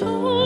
told